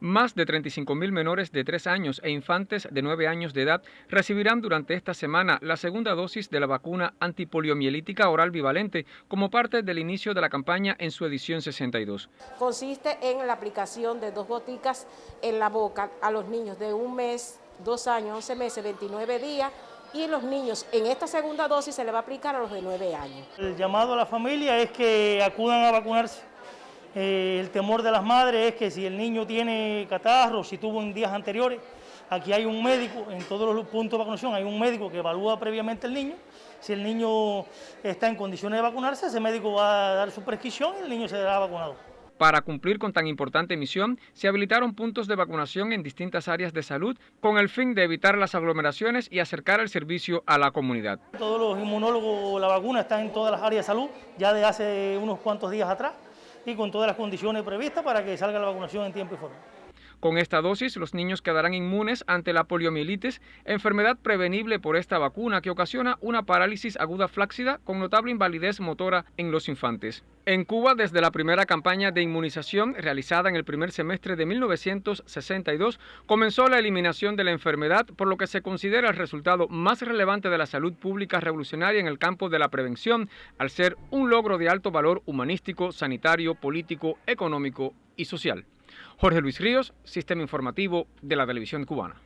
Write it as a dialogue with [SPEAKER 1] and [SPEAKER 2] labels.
[SPEAKER 1] Más de 35.000 menores de 3 años e infantes de 9 años de edad recibirán durante esta semana la segunda dosis de la vacuna antipoliomielítica oral bivalente como parte del inicio de la campaña en su edición 62.
[SPEAKER 2] Consiste en la aplicación de dos goticas en la boca a los niños de un mes, dos años, 11 meses, 29 días y los niños en esta segunda dosis se le va a aplicar a los de 9 años.
[SPEAKER 3] El llamado a la familia es que acudan a vacunarse eh, el temor de las madres es que si el niño tiene catarro, si tuvo en días anteriores, aquí hay un médico, en todos los puntos de vacunación hay un médico que evalúa previamente el niño. Si el niño está en condiciones de vacunarse, ese médico va a dar su prescripción y el niño será vacunado.
[SPEAKER 1] Para cumplir con tan importante misión, se habilitaron puntos de vacunación en distintas áreas de salud con el fin de evitar las aglomeraciones y acercar el servicio a la comunidad.
[SPEAKER 3] Todos los inmunólogos, la vacuna está en todas las áreas de salud ya de hace unos cuantos días atrás y con todas las condiciones previstas para que salga la vacunación en tiempo y forma.
[SPEAKER 1] Con esta dosis, los niños quedarán inmunes ante la poliomielitis, enfermedad prevenible por esta vacuna que ocasiona una parálisis aguda flácida con notable invalidez motora en los infantes. En Cuba, desde la primera campaña de inmunización realizada en el primer semestre de 1962, comenzó la eliminación de la enfermedad, por lo que se considera el resultado más relevante de la salud pública revolucionaria en el campo de la prevención, al ser un logro de alto valor humanístico, sanitario, político, económico y social. Jorge Luis Ríos, Sistema Informativo de la Televisión Cubana.